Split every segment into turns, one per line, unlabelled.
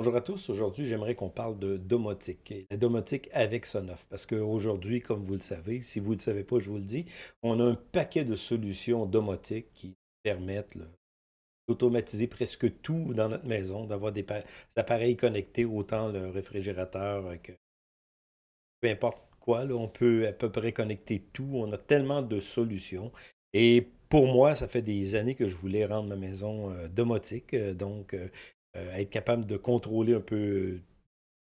Bonjour à tous. Aujourd'hui, j'aimerais qu'on parle de domotique la domotique avec Sonoff. Parce qu'aujourd'hui, comme vous le savez, si vous ne le savez pas, je vous le dis, on a un paquet de solutions domotiques qui permettent d'automatiser presque tout dans notre maison, d'avoir des, appareils connectés, autant le réfrigérateur que peu importe quoi. on peut à peu près connecter tout. On a tellement de solutions. Et pour moi, ça fait des années que je voulais rendre ma maison euh, domotique. Euh, donc, euh, euh, être capable de contrôler un peu euh,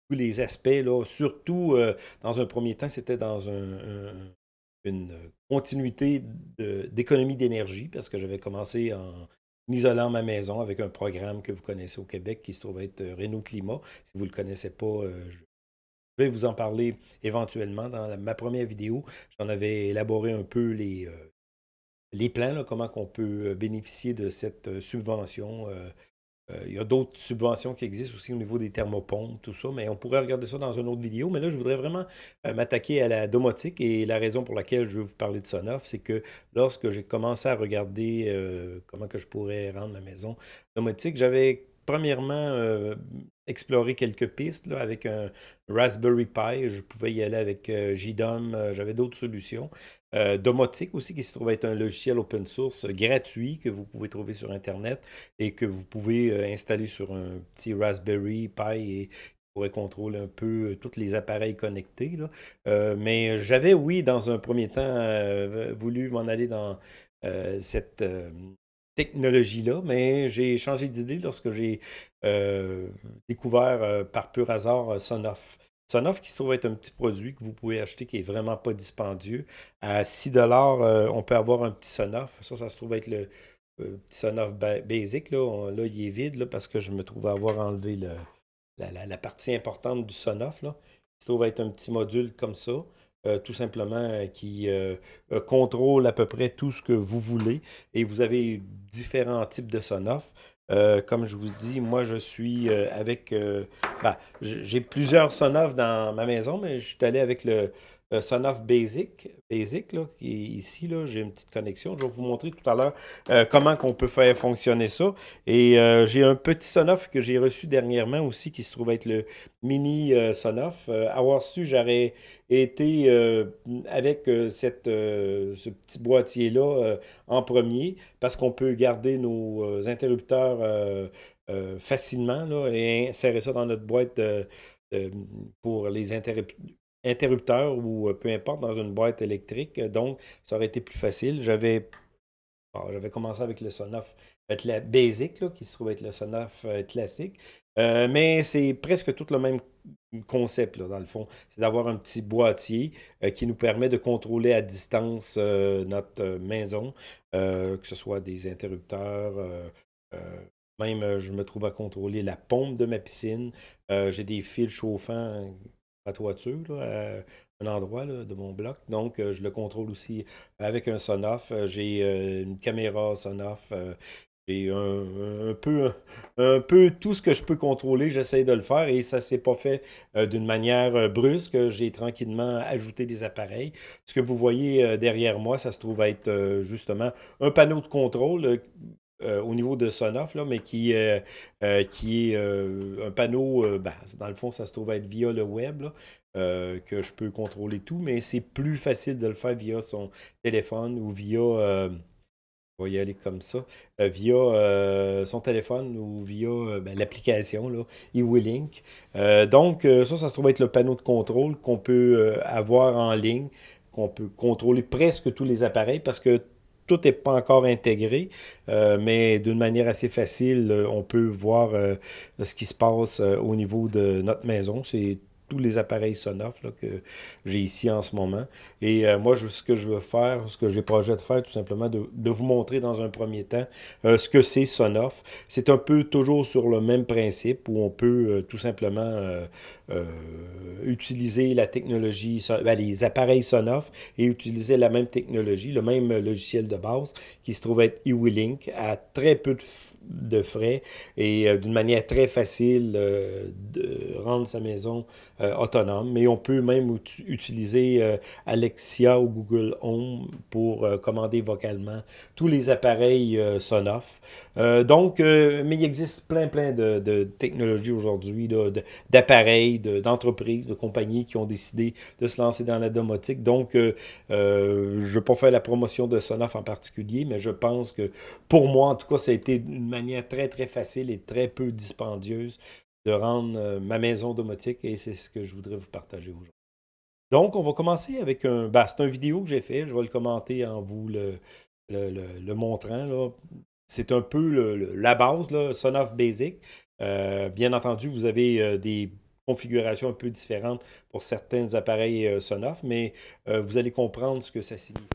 tous les aspects. Là. Surtout, euh, dans un premier temps, c'était dans une continuité d'économie d'énergie parce que j'avais commencé en isolant ma maison avec un programme que vous connaissez au Québec qui se trouve être Renault Climat. Si vous ne le connaissez pas, je vais vous en parler éventuellement. Dans ma première vidéo, j'en avais élaboré un peu les, les plans, comment on peut bénéficier de cette subvention il y a d'autres subventions qui existent aussi au niveau des thermopompes, tout ça, mais on pourrait regarder ça dans une autre vidéo. Mais là, je voudrais vraiment euh, m'attaquer à la domotique et la raison pour laquelle je veux vous parler de Sonoff, c'est que lorsque j'ai commencé à regarder euh, comment que je pourrais rendre ma maison domotique, j'avais premièrement explorer quelques pistes avec un Raspberry Pi. Je pouvais y aller avec euh, JDOM. Euh, j'avais d'autres solutions. Euh, Domotic aussi, qui se trouve être un logiciel open source gratuit que vous pouvez trouver sur Internet et que vous pouvez installer sur un petit Raspberry Pi et pourrait contrôler un peu tous les appareils connectés. mais j'avais, oui, dans un premier temps, voulu m'en aller dans cette technologie-là, mais j'ai changé d'idée lorsque j'ai euh, découvert euh, par pur hasard euh, Sonoff. Sonoff qui se trouve être un petit produit que vous pouvez acheter qui est vraiment pas dispendieux. À 6 on peut avoir un petit Sonoff. Ça, ça se trouve être le petit Sonoff basic. Là. là, il est vide là, parce que je me trouve avoir enlevé le, la, partie importante du Sonoff. Là. Il se trouve être un petit module comme ça. Euh, tout simplement, euh, qui euh, contrôle à peu près tout ce que vous voulez. Et vous avez différents types de Sonoff. comme je vous dis, moi, je suis avec... Ben, j'ai plusieurs Sonoff dans ma maison, mais je suis allé avec le Sonoff Basic, Basic là, qui est ici. J'ai une petite connexion. Je vais vous montrer tout à l'heure comment on peut faire fonctionner ça. Et j'ai un petit Sonoff que j'ai reçu dernièrement aussi, qui se trouve être le Mini Sonoff. avoir su, j'aurais été euh, avec euh, cette, euh, ce petit boîtier-là en premier parce qu'on peut garder nos interrupteurs facilement là, et insérer ça dans notre boîte pour les interrupteurs ou peu importe dans une boîte électrique. Donc, ça aurait été plus facile. J'avais commencé avec le Sonoff être la basic, là, qui se trouve être le Sonoff classique. mais c'est presque tout le même concept, dans le fond. C'est d'avoir un petit boîtier euh, qui nous permet de contrôler à distance euh, notre euh, maison, que ce soit des interrupteurs. même, je me trouve à contrôler la pompe de ma piscine. J'ai des fils chauffants toiture, à un endroit de mon bloc. Donc, je le contrôle aussi avec un Sonoff. J'ai une caméra Sonoff. J'ai un, peu, un peu tout ce que je peux contrôler, j'essaie de le faire et ça ne s'est pas fait euh, d'une manière euh, brusque. J'ai tranquillement ajouté des appareils. Ce que vous voyez euh, derrière moi, ça se trouve être justement un panneau de contrôle au niveau de Sonoff, là, mais qui, qui est un panneau, ben, dans le fond, ça se trouve être via le web, que je peux contrôler tout, mais c'est plus facile de le faire via son téléphone ou via on va y aller comme ça, euh, via euh, son téléphone ou via euh, ben, l'application eWeLink. donc, ça, ça se trouve être le panneau de contrôle qu'on peut avoir en ligne, qu'on peut contrôler presque tous les appareils parce que tout n'est pas encore intégré, mais d'une manière assez facile, on peut voir ce qui se passe au niveau de notre maison. Tous les appareils Sonoff que j'ai ici en ce moment. Et euh, moi, je, ce que je veux faire, ce que j'ai projet de faire, tout simplement, de, de, vous montrer dans un premier temps euh, ce que c'est Sonoff. C'est un peu toujours sur le même principe où on peut euh, tout simplement utiliser la technologie, ben, les appareils Sonoff et utiliser la même technologie, le même logiciel de base qui se trouve être eWeLink à très peu de, de frais et d'une manière très facile de rendre sa maison autonome, mais on peut même utiliser Alexia ou Google Home pour commander vocalement tous les appareils Sonoff. donc, mais il existe plein, plein de, technologies aujourd'hui, d'appareils, d'entreprises, de, compagnies qui ont décidé de se lancer dans la domotique. Donc, je ne vais pas faire la promotion de Sonoff en particulier, mais je pense que pour moi, en tout cas, ça a été une manière très, très facile et très peu dispendieuse de rendre euh, ma maison domotique et c'est ce que je voudrais vous partager aujourd'hui. Donc, on va commencer avec un... Ben, c'est une vidéo que j'ai fait, je vais le commenter en vous le, montrant. C'est un peu la base, Sonoff Basic. Euh, bien entendu, vous avez euh, des configurations un peu différentes pour certains appareils Sonoff, mais vous allez comprendre ce que ça signifie.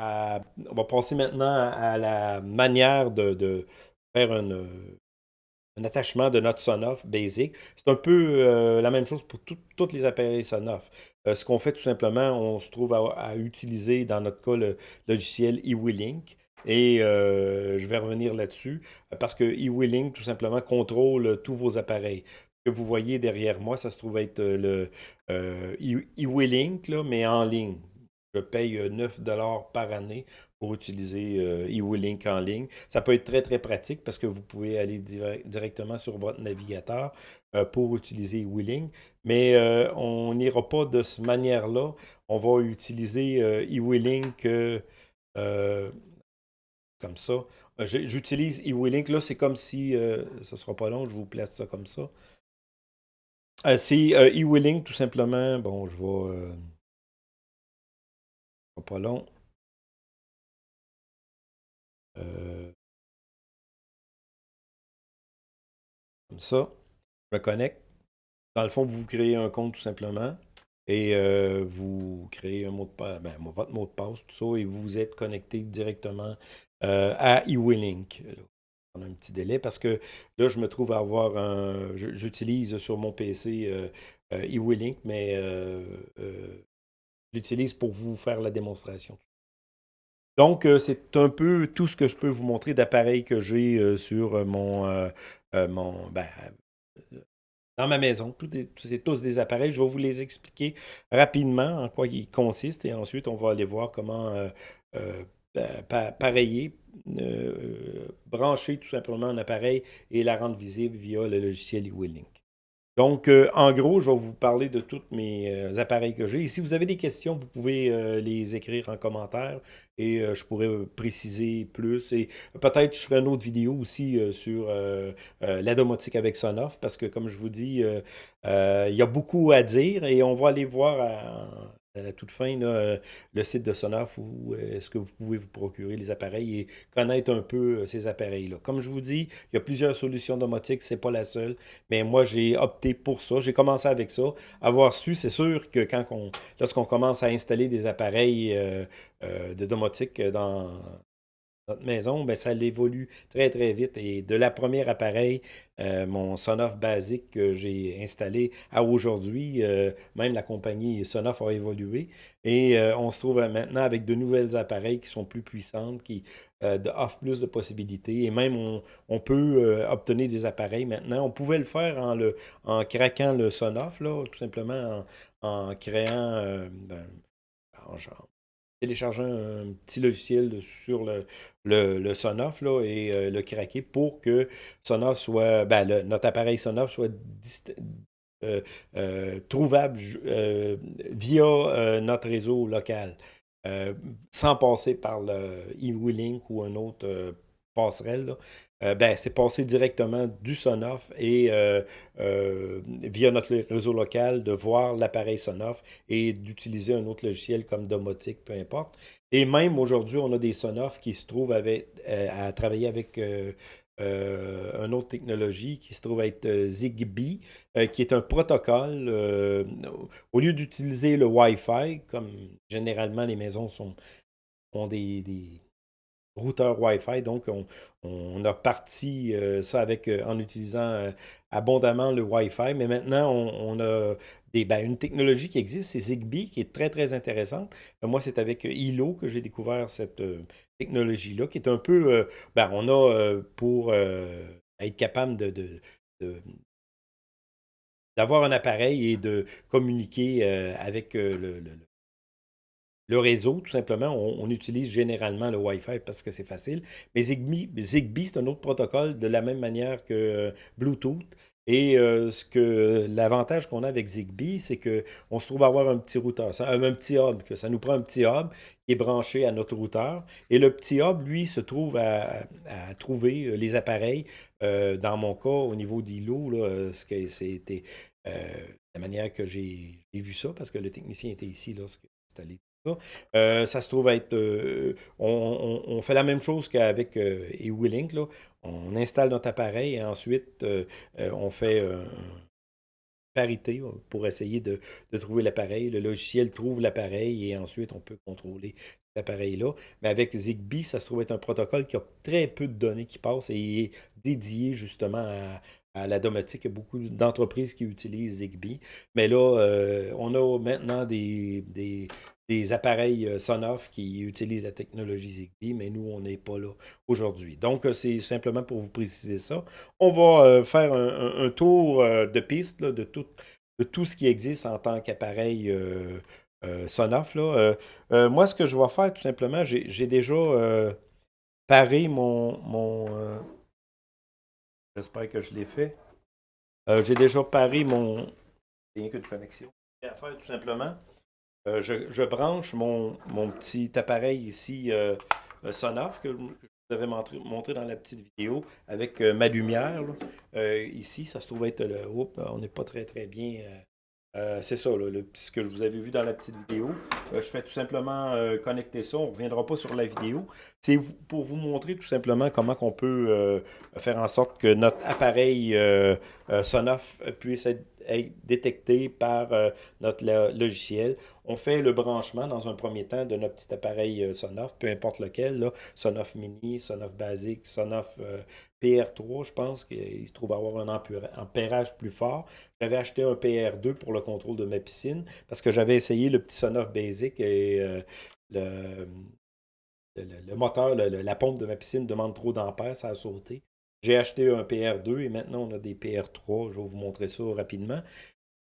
On va passer maintenant à, la manière de, faire un attachement de notre Sonoff Basic. C'est un peu euh, la même chose pour tous les appareils Sonoff. Euh, ce qu'on fait tout simplement, on se trouve à, utiliser dans notre cas le logiciel eWeLink. Et euh, je vais revenir là-dessus parce que eWeLink tout simplement contrôle tous vos appareils que vous voyez derrière moi, ça se trouve être le eWeLink, mais en ligne. Je paye 9 par année pour utiliser eWeLink en ligne. Ça peut être très, très pratique parce que vous pouvez aller directement sur votre navigateur pour utiliser eWeLink. Mais on n'ira pas de cette manière-là. On va utiliser eWeLink comme ça. J'utilise eWeLink. Là, c'est comme si, ce ne sera pas long, je vous place ça comme ça. c'est eWeLink, tout simplement. Bon, je vais pas long. Euh, comme ça. Je me connecte. Dans le fond, vous créez un compte tout simplement et euh, vous créez un mot de passe, ben, votre mot de passe, tout ça, et vous êtes connecté directement euh, à eWeLink. On a un petit délai parce que là, je me trouve à avoir un. J'utilise sur mon PC eWeLink, mais l'utilise pour vous faire la démonstration. Donc, euh, c'est un peu tout ce que je peux vous montrer d'appareils que j'ai euh, sur euh, mon, ben, dans ma maison. C'est tous des appareils. Je vais vous les expliquer rapidement en quoi ils consistent et ensuite, on va aller voir comment pareiller, brancher tout simplement un appareil et la rendre visible via le logiciel eWeLink. Donc, euh, en gros, je vais vous parler de tous mes euh, appareils que j'ai. Et si vous avez des questions, vous pouvez euh, les écrire en commentaire et je pourrais préciser plus. Et peut-être je ferai une autre vidéo aussi sur la domotique avec Sonoff parce que, comme je vous dis, il y a beaucoup à dire et on va aller voir à, à la toute fin, euh, le site de Sonoff où euh, est-ce que vous pouvez vous procurer les appareils et connaître un peu euh, ces appareils-là? Comme je vous dis, il y a plusieurs solutions domotiques, c'est pas la seule, mais moi j'ai opté pour ça. J'ai commencé avec ça. Avoir su, c'est sûr que quand on, lorsqu'on commence à installer des appareils de domotique dans, notre maison, ben, ça évolue très, très vite. Et de la première appareil, euh, mon Sonoff basique que j'ai installé à aujourd'hui, euh, même la compagnie Sonoff a évolué. Et euh, on se trouve maintenant avec de nouvelles appareils qui sont plus puissantes, qui offrent plus de possibilités. Et même, on, peut obtenir des appareils maintenant. On pouvait le faire en, le, en craquant le Sonoff, là, tout simplement en, créant... Ben, télécharger un petit logiciel sur le, le, Sonoff là, et euh, le craquer pour que Sonoff soit, ben, notre appareil Sonoff soit euh, euh, trouvable via notre réseau local, sans passer par le e-Link ou un autre passerelle. Euh, ben, c'est passé directement du Sonoff et euh, euh, via notre réseau local de voir l'appareil Sonoff et d'utiliser un autre logiciel comme Domotique, peu importe. Et même aujourd'hui, on a des Sonoff qui se trouvent avec, à travailler avec une autre technologie qui se trouve être Zigbee, qui est un protocole. au lieu d'utiliser le Wi-Fi, comme généralement les maisons sont, ont des routeur Wi-Fi. Donc, on, a parti euh, ça avec, euh, en utilisant euh, abondamment le Wi-Fi. Mais maintenant, on, a des, ben, une technologie qui existe, c'est Zigbee, qui est très, très intéressante. moi, c'est avec ILO que j'ai découvert cette technologie-là, qui est un peu... ben, on a pour être capable de, d'avoir un appareil et de communiquer avec le le réseau, tout simplement, on, utilise généralement le Wi-Fi parce que c'est facile. Mais Zigbee, c'est un autre protocole de la même manière que euh, Bluetooth. Et euh, ce que l'avantage qu'on a avec Zigbee, c'est qu'on se trouve à avoir un petit routeur, un, petit hub, que ça nous prend un petit hub qui est branché à notre routeur. Et le petit hub, lui, se trouve à, trouver euh, les appareils. dans mon cas, au niveau d'ILO, c'était la manière que j'ai vu ça, parce que le technicien était ici lorsque installé euh, ça se trouve être... Euh, on, fait la même chose qu'avec euh, eWillink. On installe notre appareil et ensuite on fait parité pour essayer de, trouver l'appareil. Le logiciel trouve l'appareil et ensuite on peut contrôler l'appareil-là. Mais avec Zigbee, ça se trouve être un protocole qui a très peu de données qui passent et est dédié justement à, la domotique. Il y a beaucoup d'entreprises qui utilisent Zigbee. Mais là, on a maintenant des appareils euh, Sonoff qui utilisent la technologie Zigbee, mais nous, on n'est pas là aujourd'hui. Donc, euh, c'est simplement pour vous préciser ça. On va euh, faire un, tour de piste de, tout, de tout ce qui existe en tant qu'appareil Sonoff. Moi, ce que je vais faire, tout simplement, j'ai déjà paré mon... mon J'espère que je l'ai fait. j'ai déjà paré mon... De connexion. à faire, tout simplement. Euh, je, branche mon, petit appareil ici euh, euh, Sonoff que, je vous avais montré, dans la petite vidéo avec ma lumière. ici, ça se trouve être le. on n'est pas très très bien. c'est ça, ce que je vous avais vu dans la petite vidéo. je fais tout simplement connecter ça. On ne reviendra pas sur la vidéo. C'est pour vous montrer tout simplement comment on peut faire en sorte que notre appareil Sonoff puisse être détecté par euh, notre logiciel. On fait le branchement dans un premier temps de notre petit appareil euh, Sonoff, peu importe lequel, là, Sonoff Mini, Sonoff Basic, Sonoff euh, PR3, je pense qu'il se trouve avoir un ampérage plus fort. J'avais acheté un PR2 pour le contrôle de ma piscine parce que j'avais essayé le petit Sonoff Basic et le, le, moteur, la pompe de ma piscine demande trop d'ampères, ça a sauté. J'ai acheté un PR2 et maintenant on a des PR3. Je vais vous montrer ça rapidement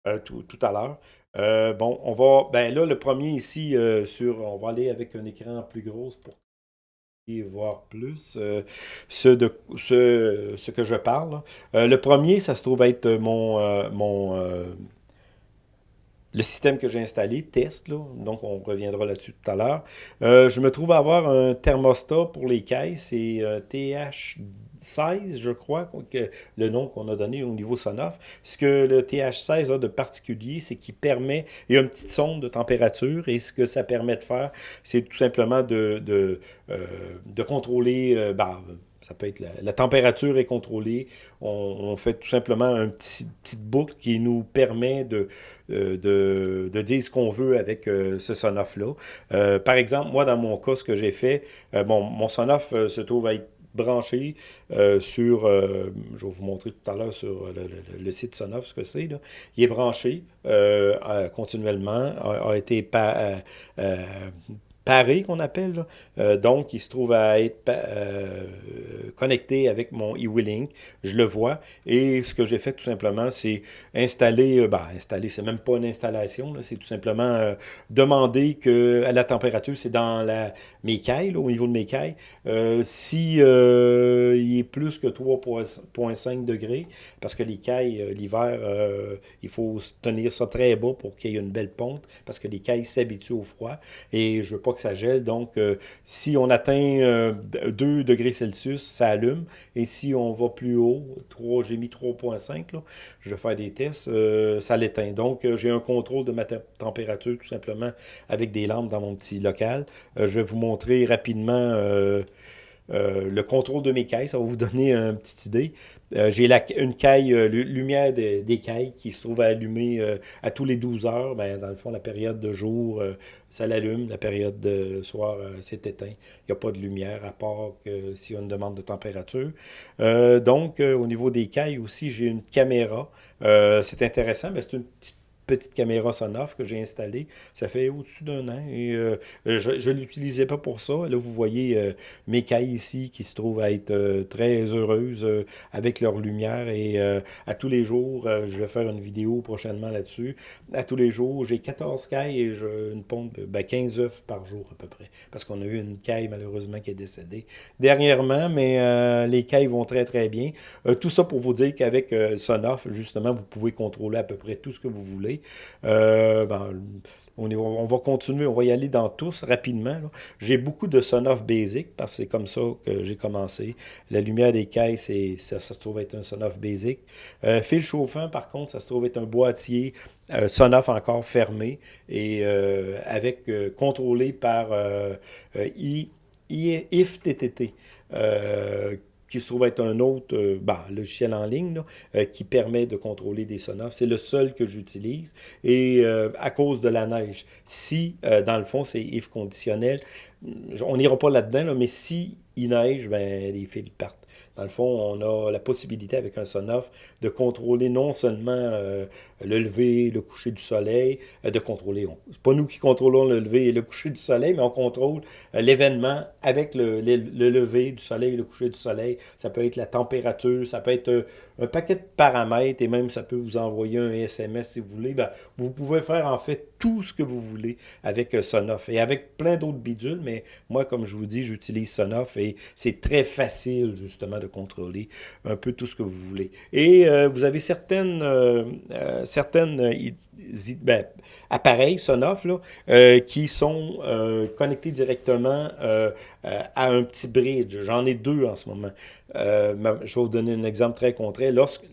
euh, tout, à l'heure. Euh, bon, on va. Ben là, le premier ici, euh, sur. On va aller avec un écran plus gros pour voir plus ce, que je parle. le premier, ça se trouve être mon, le système que j'ai installé, test, donc on reviendra là-dessus tout à l'heure. Je me trouve avoir un thermostat pour les caisses, c'est euh, TH16, je crois, que, le nom qu'on a donné au niveau Sonoff. Ce que le TH16 a de particulier, c'est qu'il permet, il y a une petite sonde de température, et ce que ça permet de faire, c'est tout simplement de, de, euh, de contrôler, bah, ça peut être la, température est contrôlée. On, fait tout simplement une petit, petite boucle qui nous permet de, euh, de, de, dire ce qu'on veut avec ce sonoff-là. Par exemple, moi, dans mon cas, ce que j'ai fait, bon, mon sonoff se trouve à être branché sur, je vais vous montrer tout à l'heure sur le, site Sonoff ce que c'est, il est branché continuellement, a, été pas, paré qu'on appelle. Euh, donc, il se trouve à être euh, connecté avec mon e-Willing. Je le vois. Et ce que j'ai fait tout simplement, c'est installer, ben, installer, c'est même pas une installation, c'est tout simplement demander que à la température, c'est dans la, mes cailles, au niveau de mes cailles. si il est plus que 3,5 degrés, parce que les cailles, l'hiver, il faut tenir ça très bas pour qu'il y ait une belle ponte, parce que les cailles s'habituent au froid. Et je veux pas que ça gèle. Donc, euh, si on atteint 2 euh, degrés Celsius, ça allume. Et si on va plus haut, 3, j'ai mis 3.5, je vais faire des tests, euh, ça l'éteint. Donc, j'ai un contrôle de ma température tout simplement avec des lampes dans mon petit local. je vais vous montrer rapidement le contrôle de mes cailles, ça va vous donner une petite idée. Euh, j'ai une caille, euh, lumière des cailles qui se trouve à allumer euh, à tous les 12 heures. Ben, dans le fond, la période de jour, ça l'allume. La période de soir, c'est éteint. Il n'y a pas de lumière à part que s'il y a une demande de température. donc, au niveau des cailles aussi, j'ai une caméra. c'est intéressant, mais c'est une petite petite caméra Sonoff que j'ai installée. Ça fait au-dessus d'un an et euh, je ne l'utilisais pas pour ça. Là, vous voyez euh, mes cailles ici qui se trouvent à être euh, très heureuses avec leur lumière et à tous les jours, je vais faire une vidéo prochainement là-dessus. À tous les jours, j'ai 14 cailles et je, une pompe, ben 15 œufs par jour à peu près. Parce qu'on a eu une caille malheureusement qui est décédée dernièrement, mais les cailles vont très très bien. tout ça pour vous dire qu'avec Sonoff, justement, vous pouvez contrôler à peu près tout ce que vous voulez. Euh, ben, on, va continuer, on va y aller dans tous rapidement. J'ai beaucoup de Sonoff Basic parce que c'est comme ça que j'ai commencé. La lumière des caisses, ça, se trouve être un Sonoff Basic. Euh, fil chauffant, par contre, ça se trouve être un boîtier euh, Sonoff encore fermé et avec contrôlé par IFTTT qui se trouve être un autre euh, bah, logiciel en ligne euh, qui permet de contrôler des sonoffs. C'est le seul que j'utilise. Et euh, à cause de la neige, si, dans le fond, c'est if conditionnel, on n'ira pas là-dedans, mais si il neige, ben, les fils partent. Dans le fond, on a la possibilité avec un Sonoff de contrôler non seulement euh, le lever, le coucher du soleil, euh, de contrôler, c'est pas nous qui contrôlons le lever et le coucher du soleil, mais on contrôle euh, l'événement avec le, lever du soleil le coucher du soleil. Ça peut être la température, ça peut être un paquet de paramètres et même ça peut vous envoyer un SMS si vous voulez. Ben, vous pouvez faire en fait tout ce que vous voulez avec Sonoff et avec plein d'autres bidules, mais moi, comme je vous dis, j'utilise Sonoff et c'est très facile justement de contrôler un peu tout ce que vous voulez. Et euh, vous avez certaines, euh, euh, ben, appareils Sonoff là, qui sont connectés directement à un petit bridge. J'en ai deux en ce moment. je vais vous donner un exemple très concret. Lorsque,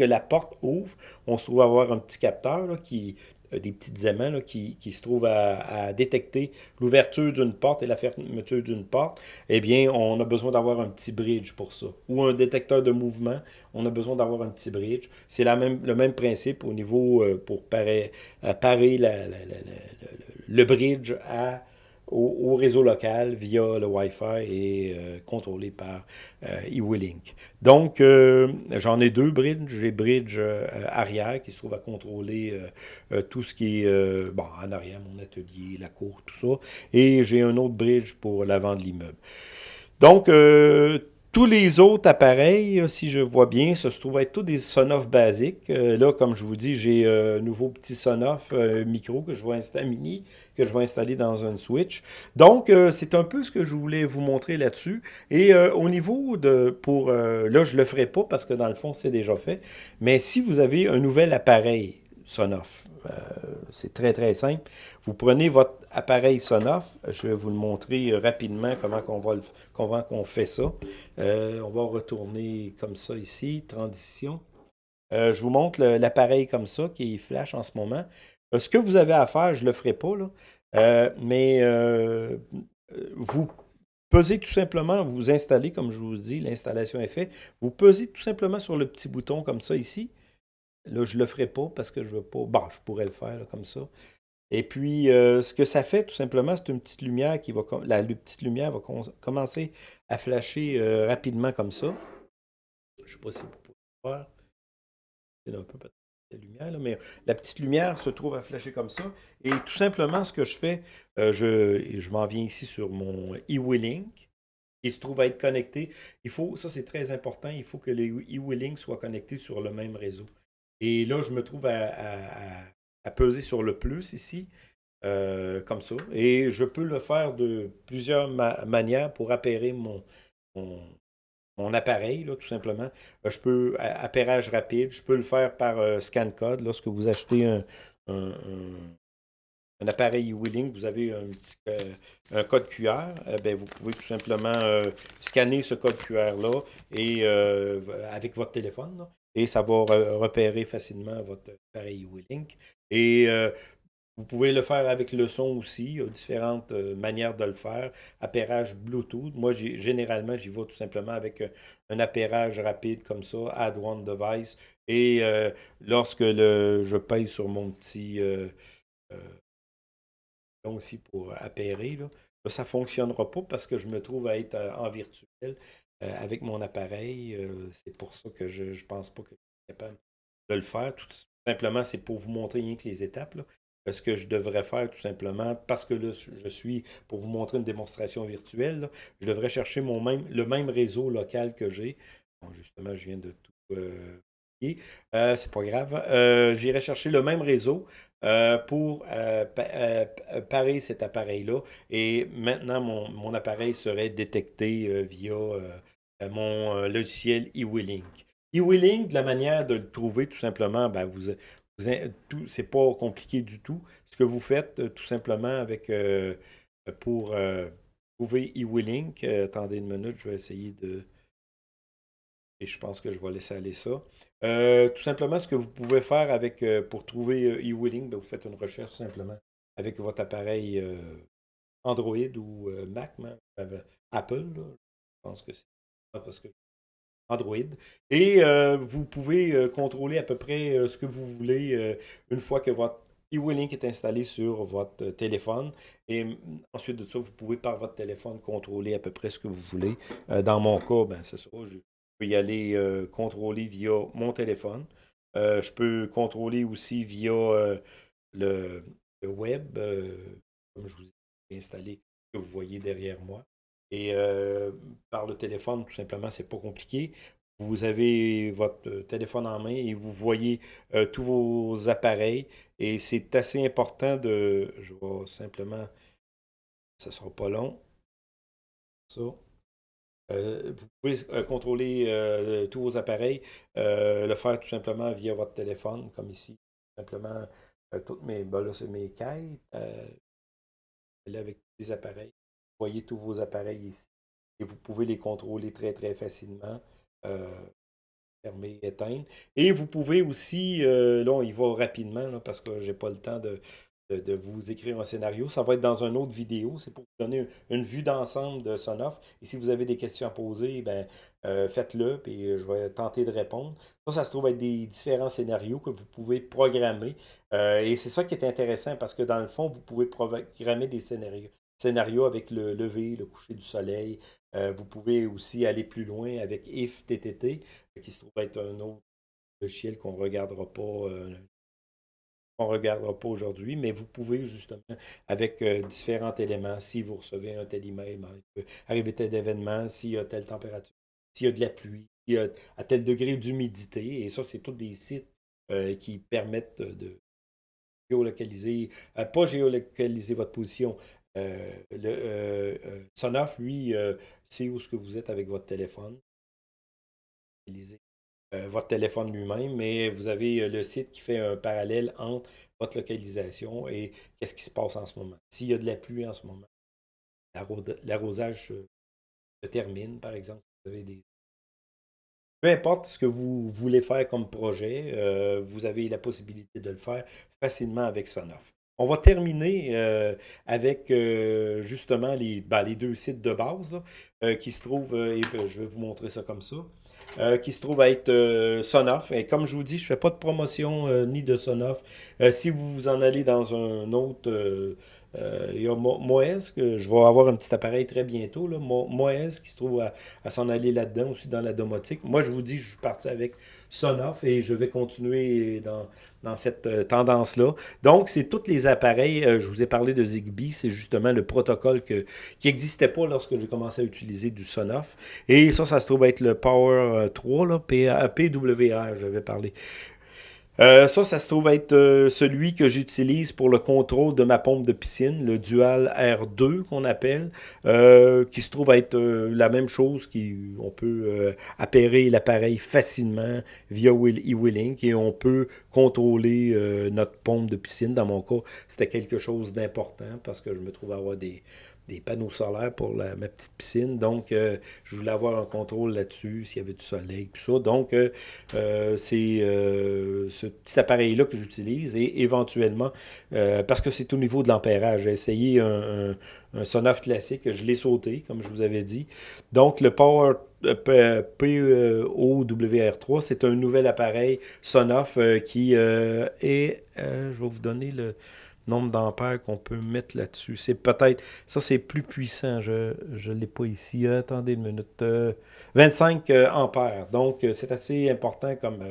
la porte ouvre, on se trouve avoir un petit capteur qui des petits aimants qui, se trouvent à, détecter l'ouverture d'une porte et la fermeture d'une porte, eh bien, on a besoin d'avoir un petit bridge pour ça. Ou un détecteur de mouvement, on a besoin d'avoir un petit bridge. C'est même, le même principe au niveau euh, pour parer, euh, le bridge à au, réseau local via le Wi-Fi et euh, contrôlé par euh, eWillink. Donc, euh, j'en ai deux bridges. J'ai bridge arrière qui se trouve à contrôler tout ce qui est bon, en arrière, mon atelier, la cour, tout ça. Et j'ai un autre bridge pour l'avant de l'immeuble. Donc, tous les autres appareils, si je vois bien, ça se trouve être tous des Sonoff basiques. Euh, là, comme je vous dis, j'ai un nouveau petit Sonoff micro que je vais installer, mini, que je vais installer dans un Switch. Donc, c'est un peu ce que je voulais vous montrer là-dessus. Et au niveau de, pour, là, je le ferai pas parce que dans le fond, c'est déjà fait. Mais si vous avez un nouvel appareil Sonoff, c'est très, très simple. Vous prenez votre appareil Sonoff. Je vais vous le montrer rapidement comment on va le comment on fait ça. Euh, on va retourner comme ça ici, transition. Euh, je vous montre l'appareil comme ça qui flash en ce moment. Euh, ce que vous avez à faire, je ne le ferai pas, mais vous pesez tout simplement, vous installez, comme je vous dis, l'installation est faite. Vous pesez tout simplement sur le petit bouton comme ça ici. Là, je ne le ferai pas parce que je ne veux pas. Bon, je pourrais le faire comme ça. Et puis, euh, ce que ça fait, tout simplement, c'est une petite lumière qui va... La, petite lumière va commencer à flasher euh, rapidement comme ça. Je ne sais pas si vous pouvez voir. C'est un peu la lumière, mais la petite lumière se trouve à flasher comme ça. Et tout simplement, ce que je fais, euh, je, je m'en viens ici sur mon e-Willink. Il se trouve à être connecté. Il faut, ça c'est très important, il faut que les e-Willink soient connectés sur le même réseau. Et là, je me trouve à peser sur le plus ici, euh, comme ça. Et je peux le faire de plusieurs manières pour appairer mon, mon, appareil, là, tout simplement. Euh, je peux, appairage rapide, je peux le faire par euh, scan code. Lorsque vous achetez un, un, appareil Wheeling, vous avez un, code QR, ben, vous pouvez tout simplement scanner ce code QR-là et avec votre téléphone. Et ça va repérer facilement votre appareil Wheeling. Et euh, vous pouvez le faire avec le son aussi. Il y a différentes euh, manières de le faire. Appairage Bluetooth. Moi, généralement, j'y vais tout simplement avec euh, un appairage rapide comme ça, Add One Device. Et lorsque le, je paye sur mon petit aussi pour appairer, ça ne fonctionnera pas parce que je me trouve à être en virtuel avec mon appareil. c'est pour ça que je ne pense pas que je suis capable de le faire. Tout, Simplement, c'est pour vous montrer rien que les étapes. Ce que je devrais faire tout simplement, parce que là, je suis pour vous montrer une démonstration virtuelle, je devrais chercher mon même, le même réseau local que j'ai. justement, je viens de tout euh, euh c'est pas grave. Euh, J'irai chercher le même réseau euh, pour parer cet appareil-là. Et maintenant, mon, mon, appareil serait détecté via mon logiciel eWillink. La manière de le trouver, tout simplement, ben vous, c'est pas compliqué du tout. Ce que vous faites, euh, tout simplement, avec euh, pour euh, trouver e-Willing, attendez une minute, je vais essayer de... Et je pense que je vais laisser aller ça. tout simplement, ce que vous pouvez faire avec pour trouver e-Willing, ben, vous faites une recherche simplement avec votre appareil Android ou Mac, Apple. je pense que c'est parce que Android. Et euh, vous pouvez euh, contrôler à peu près euh, ce que vous voulez une fois que votre e-Willink est installé sur votre téléphone. Et mm, ensuite de ça, vous pouvez par votre téléphone contrôler à peu près ce que vous voulez. dans mon cas, ben, c'est ça. Je peux y aller contrôler via mon téléphone. je peux contrôler aussi via le, web, comme je vous ai installé, que vous voyez derrière moi. Et euh, par le téléphone, tout simplement, c'est pas compliqué. Vous avez votre euh, téléphone en main et vous voyez euh, tous vos appareils. Et c'est assez important de... Je vais simplement... Ça ne sera pas long. Ça. vous pouvez contrôler tous vos appareils, le faire tout simplement via votre téléphone, comme ici. Simplement, toutes mes, ben là, c'est mes cailles, avec les appareils voyez tous vos appareils ici. Et vous pouvez les contrôler très, très facilement. Euh, fermer, éteindre. Et vous pouvez aussi, euh, là, on y va rapidement, parce que je n'ai pas le temps de, de, vous écrire un scénario. Ça va être dans une autre vidéo. C'est pour vous donner une vue d'ensemble de Sonoff. Et si vous avez des questions à poser, ben, euh, faites-le, puis je vais tenter de répondre. Ça, ça se trouve être des différents scénarios que vous pouvez programmer. et c'est ça qui est intéressant, parce que dans le fond, vous pouvez programmer des scénarios scénario avec le lever, le coucher du soleil. Euh, vous pouvez aussi aller plus loin avec if TTT, qui se trouve être un autre logiciel qu'on ne regardera pas. Euh, regardera pas aujourd'hui, mais vous pouvez justement, avec euh, différents éléments, si vous recevez un tel email, ben, arriver tel événement, s'il y a telle température, s'il y a de la pluie, a à tel degré d'humidité. Et ça, c'est tous des sites qui permettent de géolocaliser, pas géolocaliser votre position. Le Sonoff, lui, c'est où ce vous êtes avec votre téléphone. votre téléphone lui-même, mais vous avez le site qui fait un parallèle entre votre localisation et qu'est-ce qui se passe en ce moment. S'il y a de la pluie en ce moment, l'arrosage se termine, par exemple. Peu importe ce que vous voulez faire comme projet, euh, vous avez la possibilité de le faire facilement avec Sonoff. On va terminer euh, avec euh, justement les, ben, les, deux sites de base qui se trouvent, et je vais vous montrer ça comme ça. qui se trouve à être Sonoff. Et comme je vous dis, je ne fais pas de promotion ni de Sonoff. si vous vous en allez dans un autre euh, il y a que je vais avoir un petit appareil très bientôt. Là. Qui se trouve à, s'en aller là-dedans aussi dans la domotique. Moi, je vous dis, je suis parti avec Sonoff et je vais continuer dans, dans cette euh, tendance-là. Donc, c'est tous les appareils. Euh, je vous ai parlé de Zigbee. C'est justement le protocole que, qui n'existait pas lorsque j'ai commencé à utiliser du Sonoff. Et ça, ça se trouve être le Power 3, là, PWR, je vais parler. Euh, ça, ça se trouve être euh, celui que j'utilise pour le contrôle de ma pompe de piscine, le Dual R2 qu'on appelle, euh, qui se trouve être la même chose, qui, on peut appairer l'appareil facilement via e-Willink et on peut contrôler notre pompe de piscine. Dans mon cas, c'était quelque chose d'important parce que je me trouve avoir des, des panneaux solaires pour ma petite piscine. Donc, euh, je voulais avoir un contrôle là-dessus, s'il y avait du soleil, tout ça. Donc, euh, euh, c'est ce petit appareil-là que j'utilise et éventuellement, parce que c'est au niveau de l'ampérage, j'ai essayé un, un, Sonoff classique, je l'ai sauté, comme je vous avais dit. Donc, le Power POWR3, c'est un nouvel appareil Sonoff qui est, je vais vous donner le nombre d'ampères qu'on peut mettre là-dessus. C'est peut-être, ça c'est plus puissant, je ne l'ai pas ici, attendez une minute, 25 euh, euh, ampères, donc euh, c'est assez important comme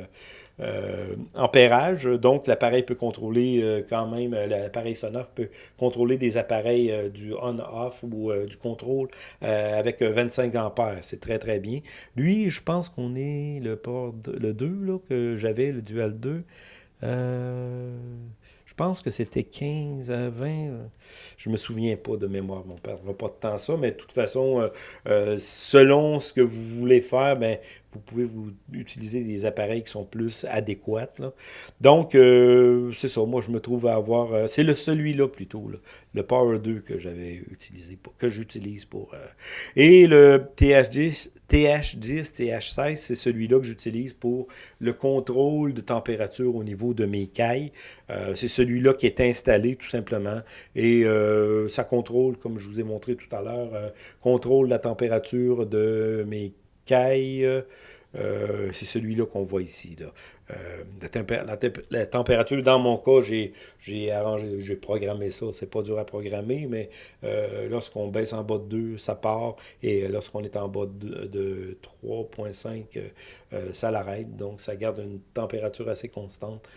ampérage, donc l'appareil peut contrôler quand même, l'appareil sonore peut contrôler des appareils du on-off ou du contrôle avec 25 ampères, c'est très très bien. Lui, je pense qu'on est le port, le 2 là, que j'avais, le Dual 2, je pense que c'était 15 à 20. Je me souviens pas de mémoire, on ne perdra pas de temps ça, mais de toute façon, euh, euh, selon ce que vous voulez faire, ben, vous pouvez vous utiliser des appareils qui sont plus adéquats. Donc, euh, c'est ça, moi je me trouve à avoir, c'est le celui-là plutôt, le Power 2 que j'avais utilisé, que j'utilise pour... et le TH10, TH10, TH16, c'est celui-là que j'utilise pour le contrôle de température au niveau de mes cailles. C'est celui-là qui est installé tout simplement et euh, ça contrôle, comme je vous ai montré tout à l'heure, euh, contrôle la température de mes cailles. Euh, c'est celui-là qu'on voit ici. La, température, dans mon cas, j'ai arrangé, j'ai programmé ça. C'est pas dur à programmer, mais lorsqu'on baisse en bas de 2, ça part. Et lorsqu'on est en bas de, de 3.5, ça l'arrête. Donc, ça garde une température assez constante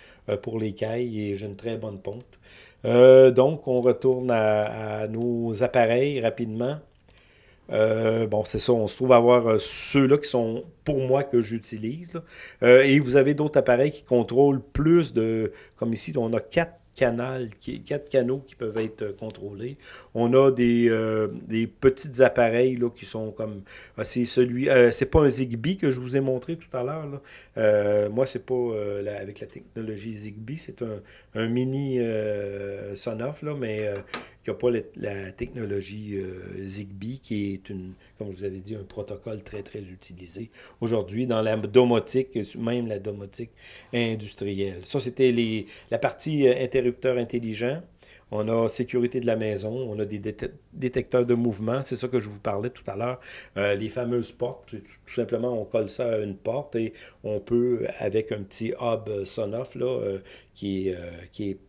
pour les cailles et j'ai une très bonne ponte. Euh, donc, on retourne à, nos appareils rapidement. Euh, bon, c'est ça, on se trouve à avoir euh, ceux-là qui sont pour moi que j'utilise. et vous avez d'autres appareils qui contrôlent plus de, comme ici, on a quatre canal, quatre canaux qui peuvent être euh, contrôlés. On a des, euh, des petits appareils là, qui sont comme... Ah, c'est celui... Euh, c'est pas un Zigbee que je vous ai montré tout à l'heure. Euh, moi, c'est pas avec la technologie Zigbee. C'est un, un, mini Sonoff, là, mais qui n'a pas la, technologie Zigbee, qui est, une, comme je vous avais dit, un protocole très, très utilisé aujourd'hui dans la domotique, même la domotique industrielle. Ça, c'était la partie interrupteur intelligent. On a sécurité de la maison, on a des détecteurs de mouvement, c'est ça que je vous parlais tout à l'heure. Euh, les fameuses portes, tout simplement on colle ça à une porte et on peut, avec un petit hub Sonoff là, euh, qui, est, euh, qui est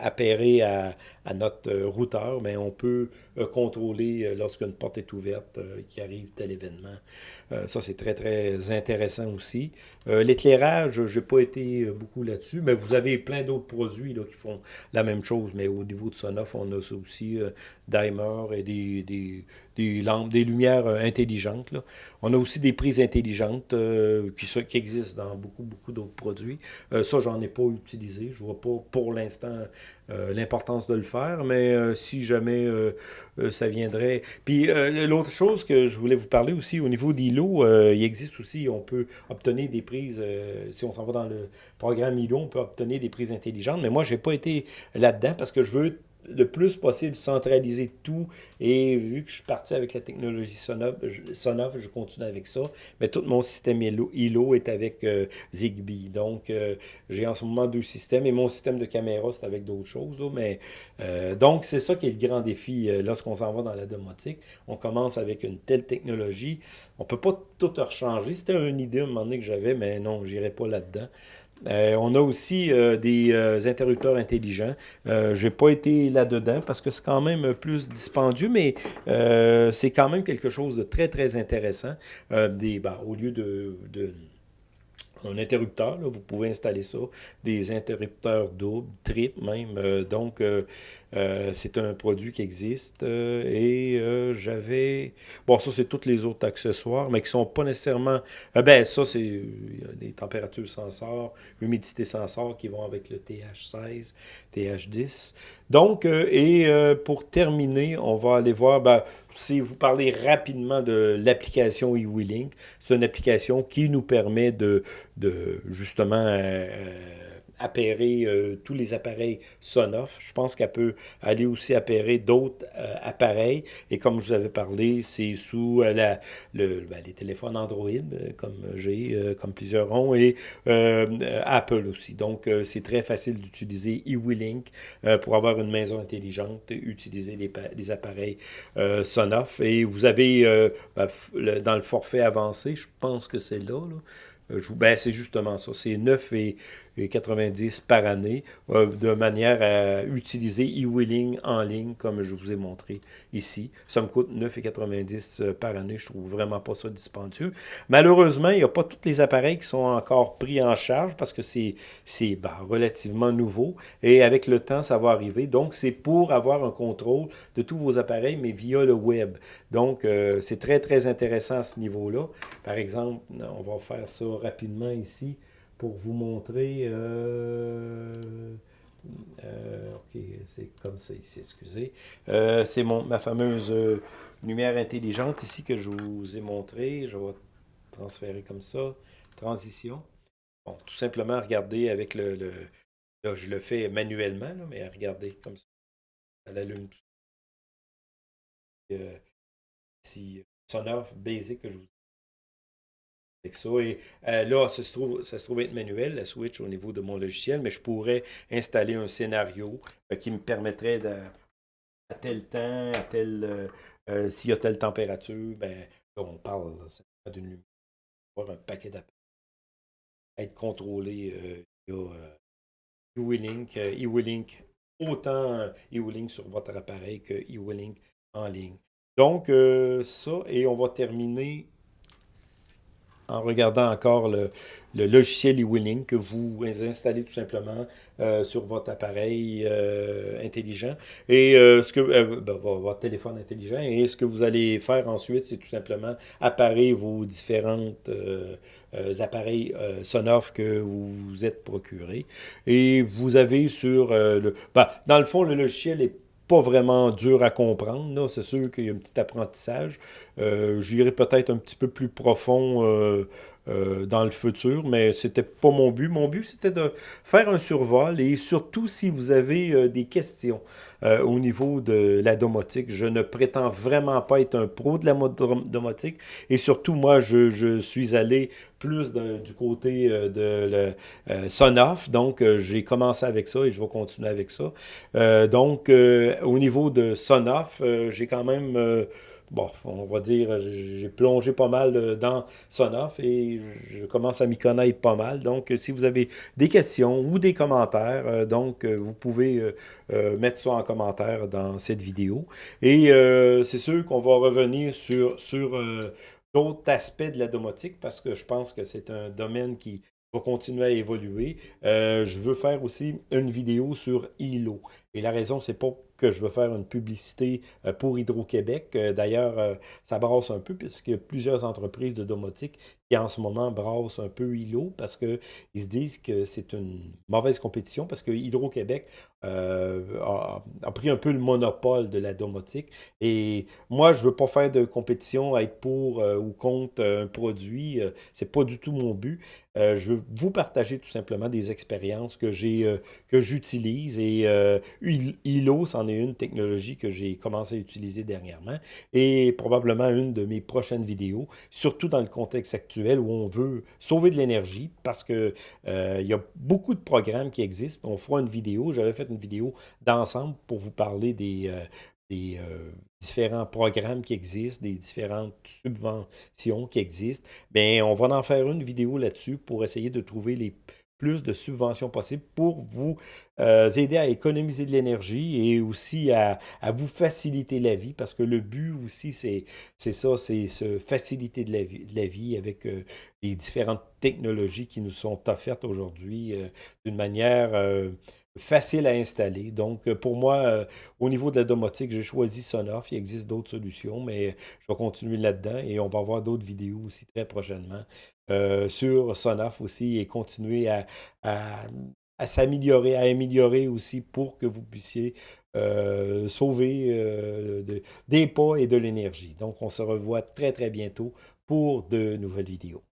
appairé à, notre routeur, mais on peut contrôler lorsqu'une porte est ouverte, qu'il arrive tel événement. ça, c'est très, très intéressant aussi. L'éclairage, je n'ai pas été beaucoup là-dessus, mais vous avez plein d'autres produits qui font la même chose mais au niveau de Sonoff, on a aussi, euh, et des des lumières intelligentes. Là. On a aussi des prises intelligentes qui, qui, existent dans beaucoup, beaucoup d'autres produits. ça, j'en ai pas utilisé. Je vois pas pour l'instant l'importance de le faire, mais si jamais ça viendrait... Puis l'autre chose que je voulais vous parler aussi, au niveau d'ILO, il existe aussi, on peut obtenir des prises, si on s'en va dans le programme ILO, on peut obtenir des prises intelligentes, mais moi, je n'ai pas été là-dedans parce que je veux le plus possible centraliser tout. Et vu que je suis parti avec la technologie Sonoff, je continue avec ça. Mais tout mon système ILO est avec euh, Zigbee. Donc, euh, j'ai en ce moment deux systèmes. Et mon système de caméra, c'est avec d'autres choses. euh, donc, c'est ça qui est le grand défi lorsqu'on s'en va dans la domotique. On commence avec une telle technologie. On ne peut pas tout rechanger. C'était une idée à un moment donné que j'avais, mais non, je n'irai pas là-dedans. Euh, on a aussi euh, des euh, interrupteurs intelligents. Je n'ai pas été là-dedans parce que c'est quand même plus dispendieux, mais c'est quand même quelque chose de très, très intéressant. ben, au lieu de, un interrupteur, vous pouvez installer ça, des interrupteurs doubles, triples même. donc, euh, c'est un produit qui existe euh, et euh, j'avais... Bon, ça, c'est tous les autres accessoires, mais qui sont pas nécessairement... ben, ça, c'est des températures sensors, humidité sensor qui vont avec le TH16, TH10. Donc, et pour terminer, on va aller voir... Ben, si vous parlez rapidement de l'application eWeLink, c'est une application qui nous permet de, de justement appairer euh, tous les appareils Sonoff. Je pense qu'elle peut aller aussi appairer d'autres euh, appareils. Et comme je vous avais parlé, c'est sous euh, la, ben, les téléphones Android, comme j'ai, comme plusieurs ont, et Apple aussi. Donc, c'est très facile d'utiliser eWeLink pour avoir une maison intelligente, utiliser les, appareils Sonoff. Et vous avez, ben, dans le forfait avancé, je pense que c'est là ben, c'est justement ça. C'est 9,90 par année euh, de manière à utiliser e-wheeling en ligne, comme je vous ai montré ici. Ça me coûte 9,90 euh, par année. Je trouve vraiment pas ça dispendieux. Malheureusement, il n'y a pas tous les appareils qui sont encore pris en charge parce que c'est ben, relativement nouveau. Et avec le temps, ça va arriver. Donc, c'est pour avoir un contrôle de tous vos appareils, mais via le web. Donc, euh, c'est très, très intéressant à ce niveau-là. Par exemple, on va faire ça rapidement ici pour vous montrer... Euh, euh, ok, c'est comme ça ici, excusez. Euh, c'est ma fameuse lumière intelligente ici que je vous ai montré. Je vais transférer comme ça. Transition. Bon, tout simplement, regardez avec le... là, je le fais manuellement, mais regardez comme ça. Ça l'allume tout. si sonore basic que je vous ça. Et euh, là, ça se, trouve, ça se trouve être manuel, la switch au niveau de mon logiciel, mais je pourrais installer un scénario euh, qui me permettrait de, à tel temps, à tel euh, s'il y a telle température, ben on parle d'une lumière, avoir un paquet d'appels, être contrôlé. il y a e-Willink, e-Willink, autant e-Willink sur votre appareil que e-Willink en ligne. Donc, ça, et on va terminer en regardant encore le, logiciel e-Winning que vous installez tout simplement euh, sur votre appareil euh, intelligent. Et euh, ce que ben, votre téléphone intelligent. Et ce que vous allez faire ensuite c'est tout simplement apparer vos différentes appareils sonores que vous vous êtes procurés. Et vous avez sur le ben, dans le fond le logiciel est pas vraiment dur à comprendre. C'est sûr qu'il y a un petit apprentissage. Euh, J'irai peut-être un petit peu plus profond euh, euh, dans le futur, mais c'était pas mon but. Mon but, c'était de faire un survol et surtout si vous avez euh, des questions euh, au niveau de la domotique. Je ne prétends vraiment pas être un pro de la domotique et surtout, moi, je, suis allé plus du côté de le Sonoff. Donc, j'ai commencé avec ça et je vais continuer avec ça. donc, au niveau de Sonoff, j'ai quand même bon, on va dire, j'ai plongé pas mal euh, dans Sonoff et je commence à m'y connaître pas mal. Donc, si vous avez des questions ou des commentaires, euh, donc, euh, vous pouvez mettre ça en commentaire dans cette vidéo. Et c'est sûr qu'on va revenir sur, sur d'autres aspects de la domotique parce que je pense que c'est un domaine qui va continuer à évoluer. je veux faire aussi une vidéo sur ILO. Et la raison, c'est pas que je veux faire une publicité euh, pour Hydro-Québec. Euh, d'ailleurs, ça brasse un peu puisqu'il y a plusieurs entreprises de domotique qui en ce moment brassent un peu ILO parce qu'ils se disent que c'est une mauvaise compétition parce que Hydro-Québec a, pris un peu le monopole de la domotique. Et moi, je ne veux pas faire de compétition, être pour ou contre un produit. c'est pas du tout mon but. je veux vous partager tout simplement des expériences que j'ai que j'utilise et ILO, c'en une technologie que j'ai commencé à utiliser dernièrement et probablement une de mes prochaines vidéos, surtout dans le contexte actuel où on veut sauver de l'énergie parce que il y a beaucoup de programmes qui existent. On fera une vidéo, j'avais fait une vidéo d'ensemble pour vous parler des, des différents programmes qui existent, des différentes subventions qui existent, bien, on va en faire une vidéo là-dessus pour essayer de trouver les plus de subventions possibles pour vous euh, aider à économiser de l'énergie et aussi à, vous faciliter la vie parce que le but aussi, c'est ça, c'est se faciliter de la vie, avec euh, les différentes technologies qui nous sont offertes aujourd'hui euh, d'une manière facile à installer. Donc, pour moi, au niveau de la domotique, j'ai choisi Sonoff. Il existe d'autres solutions, mais je vais continuer là-dedans et on va voir d'autres vidéos aussi très prochainement euh, sur Sonoff aussi et continuer à, s'améliorer, à améliorer aussi pour que vous puissiez sauver des pas et de l'énergie. Donc, on se revoit très, très bientôt pour de nouvelles vidéos.